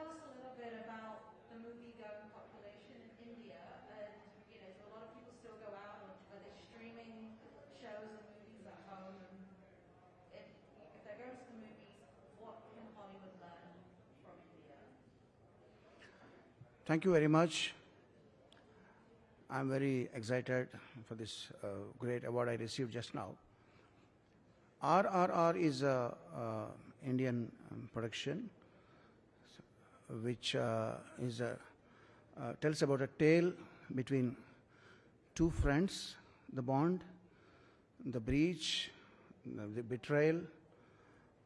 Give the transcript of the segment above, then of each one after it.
tell us a little bit about the movie-going population in India, and you know, do a lot of people still go out, or are they streaming shows and movies at home? And if, if they're going to the movies, what can Hollywood learn from India? Thank you very much. I'm very excited for this uh, great award I received just now. RRR is a, uh Indian um, production which uh, is a, uh, tells about a tale between two friends, the bond, the breach, the, betrayal,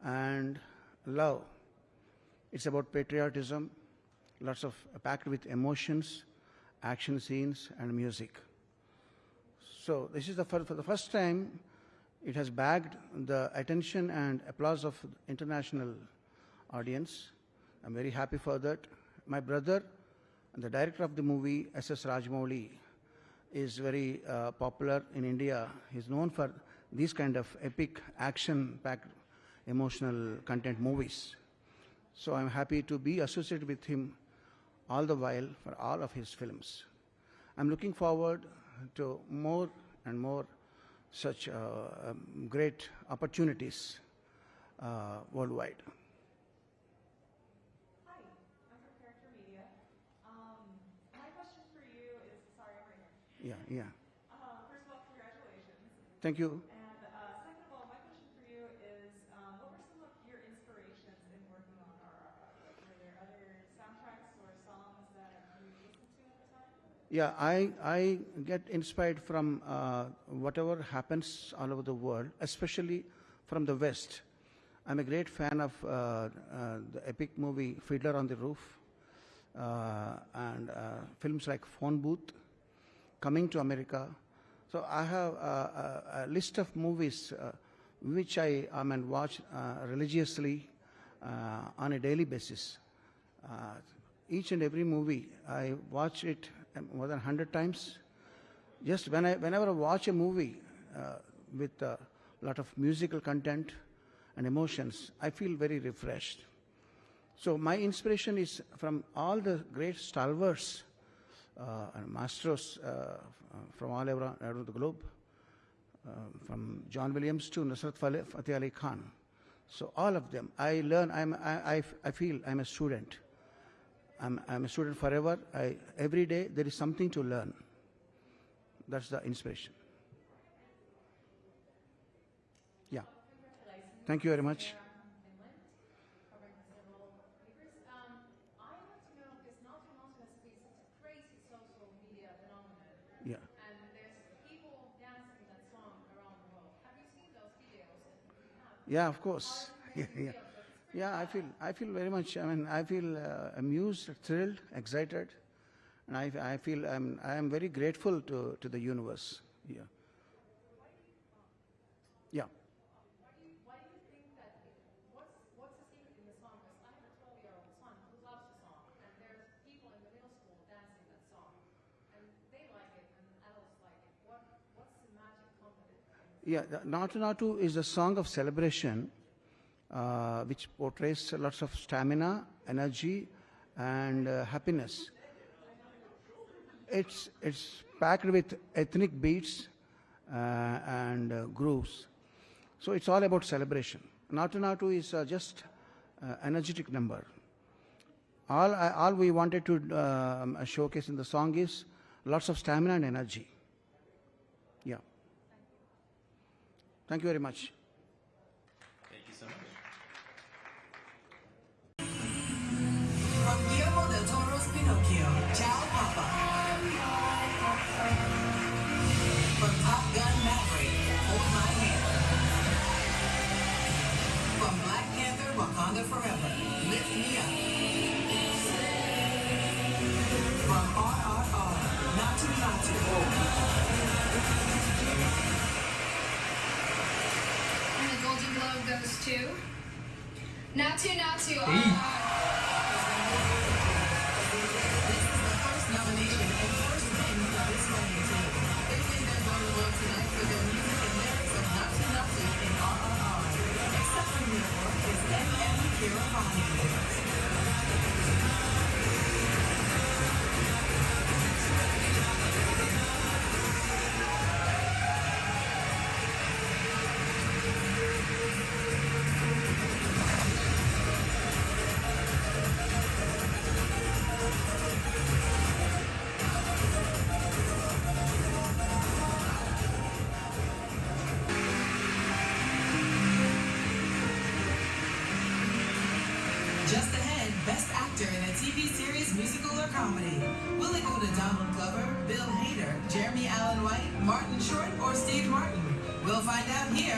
and love. It's about patriotism, lots of packed with emotions, action scenes, and music. So this is the for the first time it has bagged the attention and applause of international audience. I'm very happy for that. My brother, the director of the movie, S.S. Rajamouli, is very uh, popular in India. He's known for these kind of epic, action-packed, emotional content movies. So I'm happy to be associated with him all the while for all of his films. I'm looking forward to more and more such uh, um, great opportunities uh, worldwide. Hi, I'm from Character Media. Um, my question for you is, sorry, I'm right here. Yeah, yeah. Uh, first of all, congratulations. Thank you. And uh, second of all, my question for you is, um, what were some of your inspirations in working on RRR? Like, were there other soundtracks or songs that you listened to at the time? Yeah, I, I get inspired from uh, whatever happens all over the world, especially from the West. I'm a great fan of uh, uh, the epic movie Fiddler on the Roof uh, and uh, films like Phone Booth, Coming to America. So I have a, a, a list of movies uh, which I, I mean, watch uh, religiously uh, on a daily basis. Uh, each and every movie, I watch it um, more than 100 times. Just when I, whenever I watch a movie uh, with a lot of musical content and emotions, I feel very refreshed. So my inspiration is from all the great stalwarts and masters uh, from all around, around the globe, uh, from John Williams to Nusrat Fateh Ali Khan. So all of them, I learn. I'm, I, I, I feel I'm a student. I'm, I'm a student forever. I, every day there is something to learn. That's the inspiration. Yeah. Thank you very much. Finland, covering several papers. Um, I want to know, because Natu Natu has been such a crazy social media phenomenon, Yeah. and there's people dancing that song around the world. Have you seen those videos? And if you have, Yeah, of course. Yeah, yeah. I feel, I feel very much, I mean, I feel uh, amused, thrilled, excited, and I, I feel I'm, I am very grateful to, to the universe. Yeah. Yeah. Why do you, why do you think that, it, what's, what's the secret in the song? Because I have a 12-year-old son who loves the song, and there's people in the middle school dancing that song, and they like it, and adults like it. What, what's the magic component? in Yeah, Natu Natu is a song of celebration uh, which portrays lots of stamina, energy, and uh, happiness. It's, it's packed with ethnic beats uh, and uh, grooves. So it's all about celebration. Natu Natu is uh, just uh, energetic number. All, all we wanted to um, showcase in the song is lots of stamina and energy. Yeah. Thank you very much. Thank you so much. From Guillermo del Toro's Pinocchio, Ciao Globe goes to Natu Natu. This Just ahead, Best Actor in a TV series, musical, or comedy. Will it go to Donald Glover, Bill Hader, Jeremy Allen White, Martin Short, or Steve Martin? We'll find out here.